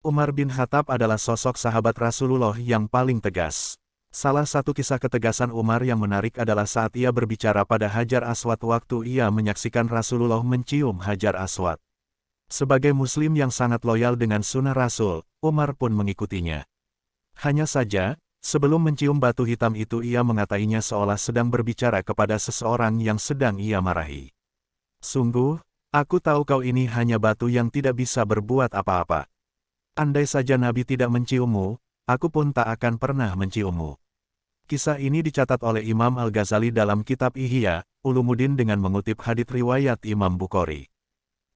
Umar bin Khattab adalah sosok sahabat Rasulullah yang paling tegas. Salah satu kisah ketegasan Umar yang menarik adalah saat ia berbicara pada Hajar Aswad waktu ia menyaksikan Rasulullah mencium Hajar Aswad. Sebagai muslim yang sangat loyal dengan sunnah Rasul, Umar pun mengikutinya. Hanya saja, sebelum mencium batu hitam itu ia mengatainya seolah sedang berbicara kepada seseorang yang sedang ia marahi. Sungguh, aku tahu kau ini hanya batu yang tidak bisa berbuat apa-apa. Andai saja Nabi tidak menciummu, aku pun tak akan pernah menciummu. Kisah ini dicatat oleh Imam Al-Ghazali dalam kitab Ihya, Ulumuddin dengan mengutip hadith riwayat Imam Bukhari.